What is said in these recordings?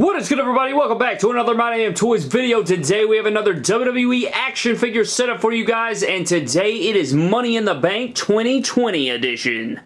What is good everybody? Welcome back to another My Damn Toys video. Today we have another WWE action figure setup for you guys and today it is Money in the Bank 2020 edition.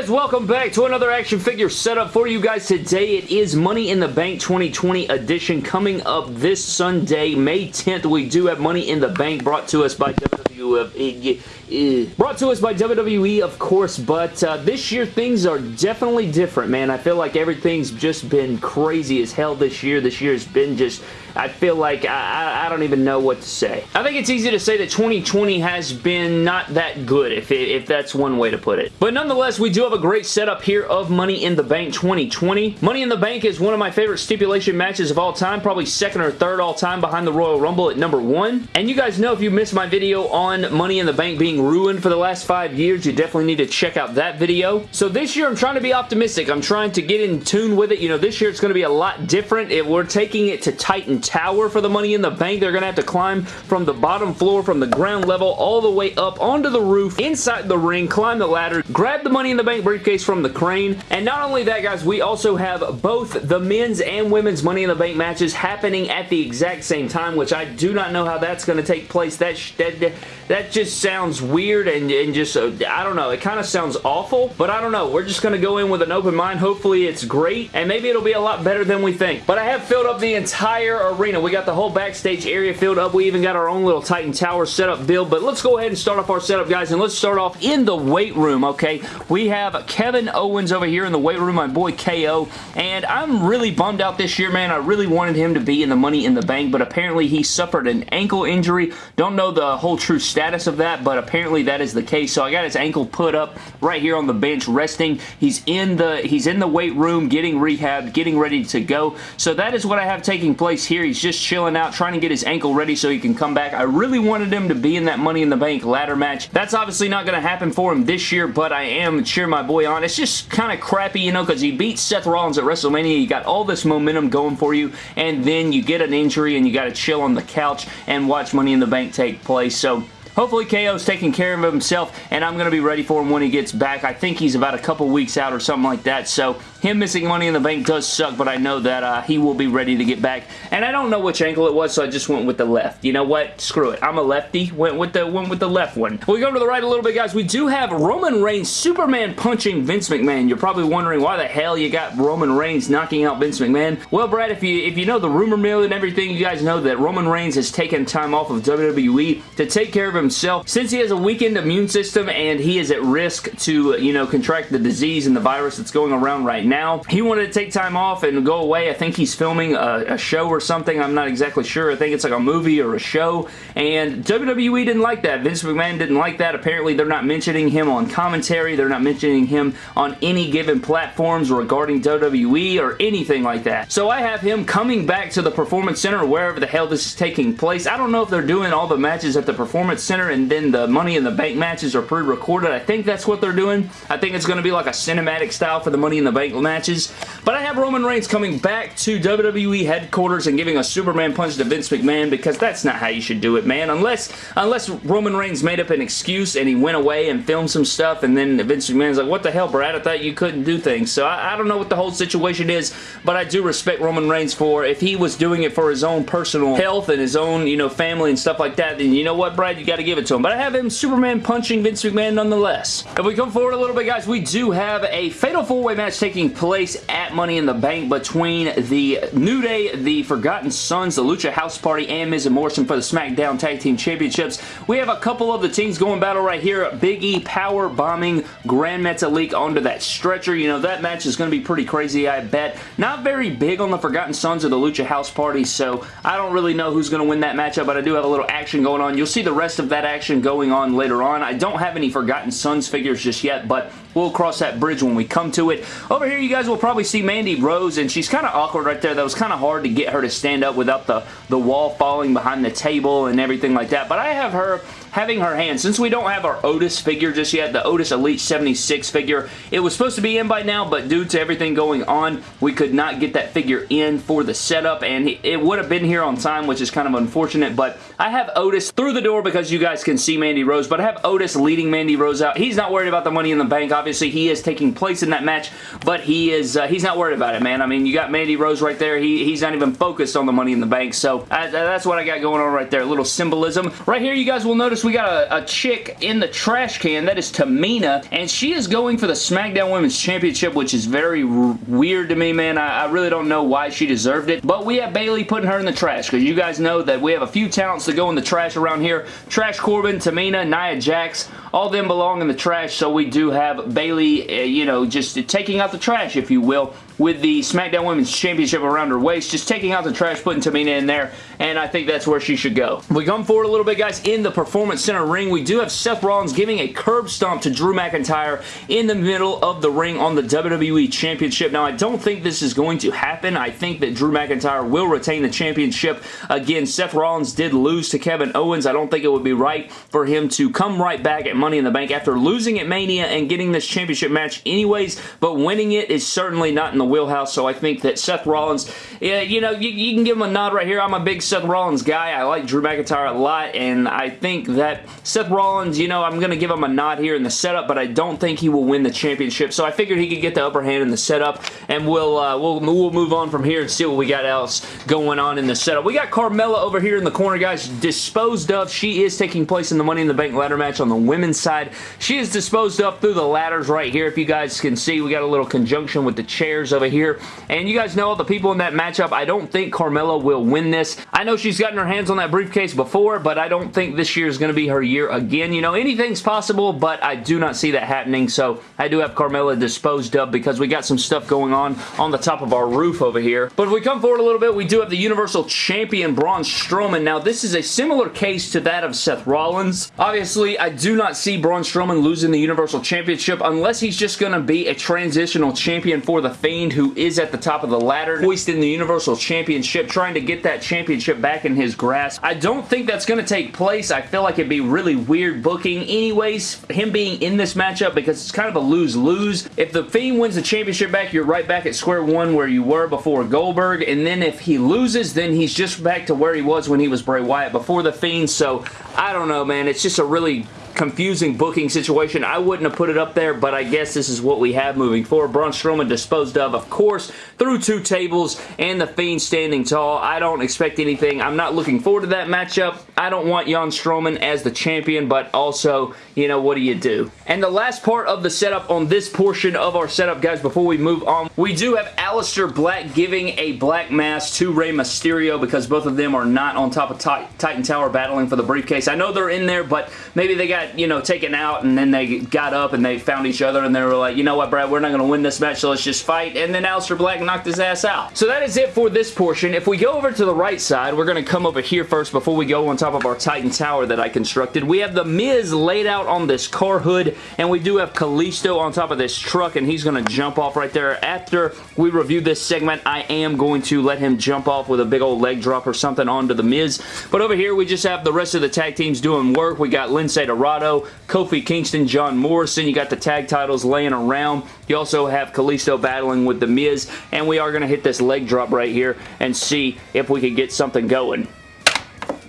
Guys, welcome back to another action figure setup for you guys. Today it is Money in the Bank 2020 edition coming up this Sunday, May 10th. We do have Money in the Bank brought to us by WWE. Brought to us by WWE, of course, but uh, this year things are definitely different, man. I feel like everything's just been crazy as hell this year. This year has been just I feel like I, I, don't even know what to say. I think it's easy to say that 2020 has been not that good, if, it, if that's one way to put it. But nonetheless, we do have a great setup here of Money in the Bank 2020. Money in the Bank is one of my favorite stipulation matches of all time, probably second or third all time behind the Royal Rumble at number one. And you guys know if you missed my video on Money in the Bank being ruined for the last five years, you definitely need to check out that video. So this year, I'm trying to be optimistic. I'm trying to get in tune with it. You know, this year it's going to be a lot different. If we're taking it to Titan tower for the Money in the Bank. They're going to have to climb from the bottom floor, from the ground level, all the way up onto the roof, inside the ring, climb the ladder, grab the Money in the Bank briefcase from the crane. And not only that, guys, we also have both the men's and women's Money in the Bank matches happening at the exact same time, which I do not know how that's going to take place. That, that, that just sounds weird and, and just, uh, I don't know, it kind of sounds awful, but I don't know. We're just going to go in with an open mind. Hopefully it's great, and maybe it'll be a lot better than we think. But I have filled up the entire arena. We got the whole backstage area filled up. We even got our own little Titan Tower setup build, but let's go ahead and start off our setup, guys, and let's start off in the weight room, okay? We have Kevin Owens over here in the weight room, my boy KO, and I'm really bummed out this year, man. I really wanted him to be in the Money in the Bank, but apparently he suffered an ankle injury. Don't know the whole true status of that, but apparently that is the case, so I got his ankle put up right here on the bench resting. He's in the he's in the weight room getting rehabbed, getting ready to go, so that is what I have taking place here. He's just chilling out, trying to get his ankle ready so he can come back. I really wanted him to be in that Money in the Bank ladder match. That's obviously not going to happen for him this year, but I am cheering my boy on. It's just kind of crappy, you know, because he beat Seth Rollins at WrestleMania. You got all this momentum going for you, and then you get an injury and you got to chill on the couch and watch Money in the Bank take place. So Hopefully KO's taking care of himself and I'm going to be ready for him when he gets back. I think he's about a couple weeks out or something like that. So him missing Money in the Bank does suck, but I know that uh, he will be ready to get back. And I don't know which ankle it was, so I just went with the left. You know what? Screw it. I'm a lefty. Went with the went with the left one. We go to the right a little bit, guys. We do have Roman Reigns Superman punching Vince McMahon. You're probably wondering why the hell you got Roman Reigns knocking out Vince McMahon. Well, Brad, if you if you know the rumor mill and everything, you guys know that Roman Reigns has taken time off of WWE to take care of himself. Since he has a weakened immune system and he is at risk to, you know, contract the disease and the virus that's going around right now, he wanted to take time off and go away. I think he's filming a, a, show or something. I'm not exactly sure. I think it's like a movie or a show. And WWE didn't like that. Vince McMahon didn't like that. Apparently, they're not mentioning him on commentary. They're not mentioning him on any given platforms regarding WWE or anything like that. So I have him coming back to the Performance Center wherever the hell this is taking place. I don't know if they're doing all the matches at the Performance Center and then the Money in the Bank matches are pre-recorded. I think that's what they're doing. I think it's going to be like a cinematic style for the Money in the Bank matches. But I have Roman Reigns coming back to WWE headquarters and giving a Superman punch to Vince McMahon because that's not how you should do it, man. Unless, unless Roman Reigns made up an excuse and he went away and filmed some stuff and then Vince McMahon's like, what the hell, Brad? I thought you couldn't do things. So I, I don't know what the whole situation is, but I do respect Roman Reigns for if he was doing it for his own personal health and his own, you know, family and stuff like that, then you know what, Brad? You got to give it to him. But I have him Superman punching Vince McMahon nonetheless. If we come forward a little bit, guys, we do have a Fatal 4-Way match taking place at Money in the Bank between the New Day, the Forgotten Sons, the Lucha House Party, and Miz and Morrison for the SmackDown Tag Team Championships. We have a couple of the teams going battle right here. Big E power bombing Gran Metalik onto that stretcher. You know, that match is going to be pretty crazy, I bet. Not very big on the Forgotten Sons or the Lucha House Party, so I don't really know who's going to win that matchup, but I do have a little action going on. You'll see the rest of that action going on later on. I don't have any Forgotten Sons figures just yet, but we'll cross that bridge when we come to it. Over here, you guys will probably see Mandy Rose, and she's kind of awkward right there. That was kind of hard to get her to stand up without the, the wall falling behind the table and everything like that. But I have her having her hand. Since we don't have our Otis figure just yet, the Otis Elite 76 figure, it was supposed to be in by now, but due to everything going on, we could not get that figure in for the setup, and it would have been here on time, which is kind of unfortunate, but I have Otis through the door because you guys can see Mandy Rose, but I have Otis leading Mandy Rose out. He's not worried about the money in the bank. Obviously, he is taking place in that match, but he is uh, he's not worried about it, man. I mean, you got Mandy Rose right there. He, he's not even focused on the money in the bank, so uh, that's what I got going on right there. A little symbolism. Right here, you guys will notice we got a, a chick in the trash can. That is Tamina, and she is going for the SmackDown Women's Championship, which is very weird to me, man. I, I, really don't know why she deserved it, but we have Bayley putting her in the trash, because you guys know that we have a few talents that go in the trash around here. Trash Corbin, Tamina, Nia Jax, all them belong in the trash, so we do have Bayley, uh, you know, just taking out the trash, if you will, with the SmackDown Women's Championship around her waist, just taking out the trash, putting Tamina in there, and I think that's where she should go. We come forward a little bit, guys, in the Performance Center ring. We do have Seth Rollins giving a curb stomp to Drew McIntyre in the middle of the ring on the WWE Championship. Now, I don't think this is going to happen. I think that Drew McIntyre will retain the championship. Again, Seth Rollins did lose to Kevin Owens. I don't think it would be right for him to come right back at Money in the Bank after losing at Mania and getting this championship match anyways, but winning it is certainly not in the wheelhouse, so I think that Seth Rollins, yeah, you know, you, you can give him a nod right here. I'm a big Seth Rollins guy. I like Drew McIntyre a lot, and I think that Seth Rollins, you know, I'm going to give him a nod here in the setup, but I don't think he will win the championship, so I figured he could get the upper hand in the setup, and we'll, uh, we'll, we'll move on from here and see what we got else going on in the setup. We got Carmella over here in the corner, guys, disposed of. She is taking place in the Money in the Bank ladder match on the women's side. She is disposed of through the ladders right here. If you guys can see, we got a little conjunction with the chairs over here, and you guys know the people in that matchup. I don't think Carmella will win this. I know she's gotten her hands on that briefcase before, but I don't think this year is going to be her year again. You know, anything's possible, but I do not see that happening, so I do have Carmella disposed of because we got some stuff going on on the top of our roof over here. But if we come forward a little bit, we do have the Universal Champion Braun Strowman. Now, this is a similar case to that of Seth Rollins. Obviously, I do not see Braun Strowman losing the Universal Championship unless he's just going to be a transitional champion for The Fiend who is at the top of the ladder, hoisting the Universal Championship, trying to get that championship back in his grasp. I don't think that's going to take place. I feel like it'd be really weird booking anyways, him being in this matchup because it's kind of a lose-lose. If The Fiend wins the championship back, you're right back at square one where you were before Goldberg, and then if he loses, then he's just back to where he was when he was Bray Wyatt before The Fiend, so I don't know, man. It's just a really confusing booking situation. I wouldn't have put it up there, but I guess this is what we have moving forward. Braun Strowman disposed of, of course, through two tables and The Fiend standing tall. I don't expect anything. I'm not looking forward to that matchup. I don't want Jan Strowman as the champion, but also, you know, what do you do? And the last part of the setup on this portion of our setup, guys, before we move on, we do have Aleister Black giving a Black Mass to Rey Mysterio because both of them are not on top of Titan Tower battling for the briefcase. I know they're in there, but maybe they got you know, taken out and then they got up and they found each other and they were like, you know what, Brad, we're not going to win this match, so let's just fight. And then Aleister Black knocked his ass out. So that is it for this portion. If we go over to the right side, we're going to come over here first before we go on top of our Titan Tower that I constructed. We have The Miz laid out on this car hood and we do have Kalisto on top of this truck and he's going to jump off right there. After we review this segment, I am going to let him jump off with a big old leg drop or something onto The Miz. But over here, we just have the rest of the tag teams doing work. We got Lince Dorado, Kofi Kingston, John Morrison. You got the tag titles laying around. You also have Kalisto battling with The Miz, and we are going to hit this leg drop right here and see if we can get something going.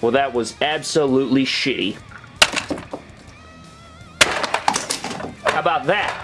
Well, that was absolutely shitty. How about that?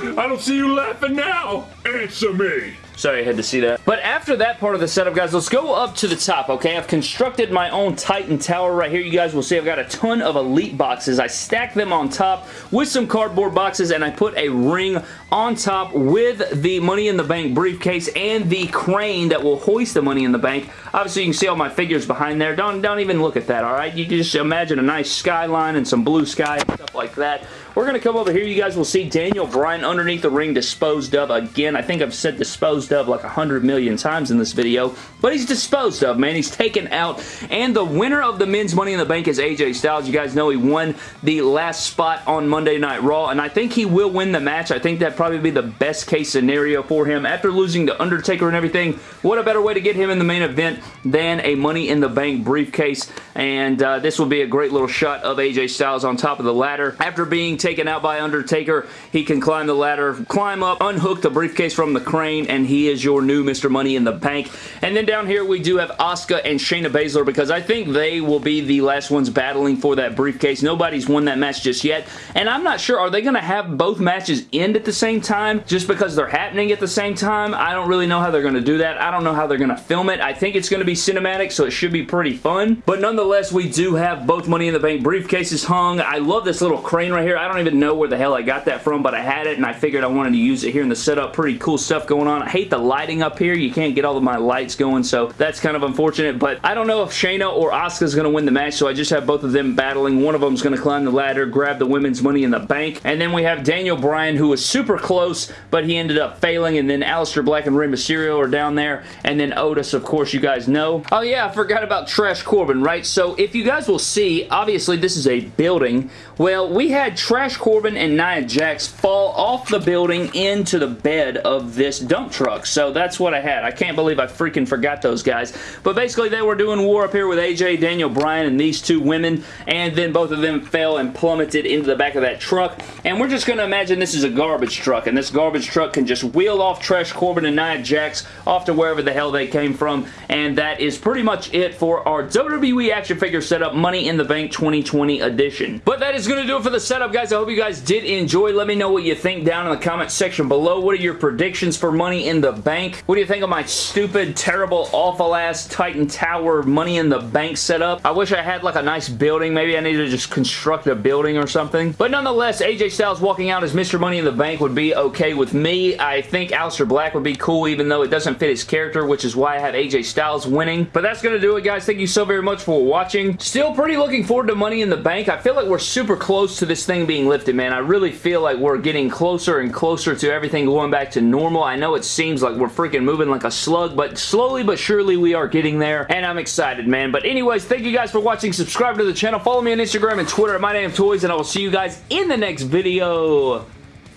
I don't see you laughing now. Answer me. Sorry, I had to see that. But after that part of the setup, guys, let's go up to the top, okay? I've constructed my own Titan Tower right here. You guys will see I've got a ton of Elite boxes. I stack them on top with some cardboard boxes, and I put a ring on top with the Money in the Bank briefcase and the crane that will hoist the Money in the Bank. Obviously, you can see all my figures behind there. Don't, don't even look at that, all right? You can just imagine a nice skyline and some blue sky and stuff like that. We're going to come over here. You guys will see Daniel Bryan underneath the ring disposed of again. I think I've said disposed disposed of like a hundred million times in this video, but he's disposed of, man. He's taken out, and the winner of the men's Money in the Bank is AJ Styles. You guys know he won the last spot on Monday Night Raw, and I think he will win the match. I think that'd probably be the best case scenario for him. After losing to Undertaker and everything, what a better way to get him in the main event than a Money in the Bank briefcase, and uh, this will be a great little shot of AJ Styles on top of the ladder. After being taken out by Undertaker, he can climb the ladder, climb up, unhook the briefcase from the crane, and he is your new Mr. Money in the Bank. And then down here, we do have Asuka and Shayna Baszler because I think they will be the last ones battling for that briefcase. Nobody's won that match just yet, and I'm not sure, are they going to have both matches end at the same time just because they're happening at the same time? I don't really know how they're going to do that. I don't know how they're going to film it. I think it's going to be cinematic, so it should be pretty fun. But nonetheless, we do have both Money in the Bank briefcases hung. I love this little crane right here. I don't even know where the hell I got that from, but I had it, and I figured I wanted to use it here in the setup. Pretty cool stuff going on. I hate the lighting up here. You can't get all of my lights going, so that's kind of unfortunate, but I don't know if Shayna or Asuka is going to win the match, so I just have both of them battling. One of them is going to climb the ladder, grab the women's money in the bank, and then we have Daniel Bryan, who was super close, but he ended up failing, and then Aleister Black and Rey Mysterio are down there, and then Otis, of course, you guys know. Oh yeah, I forgot about Trash Corbin, right? So if you guys will see, obviously this is a building. Well, we had Trash Corbin and Nia Jax fall off the building into the bed of this dump truck, so that's what I had. I can't believe I freaking forgot those guys, but basically they were doing war up here with AJ, Daniel Bryan, and these two women, and then both of them fell and plummeted into the back of that truck, and we're just going to imagine this is a garbage truck, and this garbage truck can just wheel off Trash Corbin and Nia Jax off to wherever the hell they came from, and that is pretty much it for our WWE action figure setup Money in the Bank 2020 edition. But that is going to do it for the setup, guys. I hope you guys did enjoy. Let me know what you think down in the comment section below. What are your predictions for Money in the Bank? What do you think of my stupid, terrible, awful-ass Titan Tower Money in the Bank setup? I wish I had like a nice building. Maybe I need to just construct a building or something. But nonetheless, AJ Styles walking out as Mr. Money in the Bank would be okay with me. I think Aleister Black would be cool even though it doesn't fit his character, which is why I have AJ Styles winning. But that's going to do it, guys. Thank you so very much for watching. Still pretty looking forward to Money in the Bank. I feel like we're super close to this thing being lifted, man. I really feel like we're getting closer and closer to everything going back to normal. I know it seems like we're freaking moving like a slug, but slowly but surely we are getting there, and I'm excited, man. But anyways, thank you guys for watching. Subscribe to the channel. Follow me on Instagram and Twitter at MyDamnToys, and I will see you guys in the next video.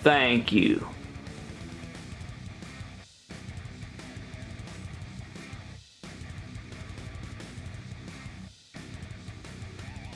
Thank you.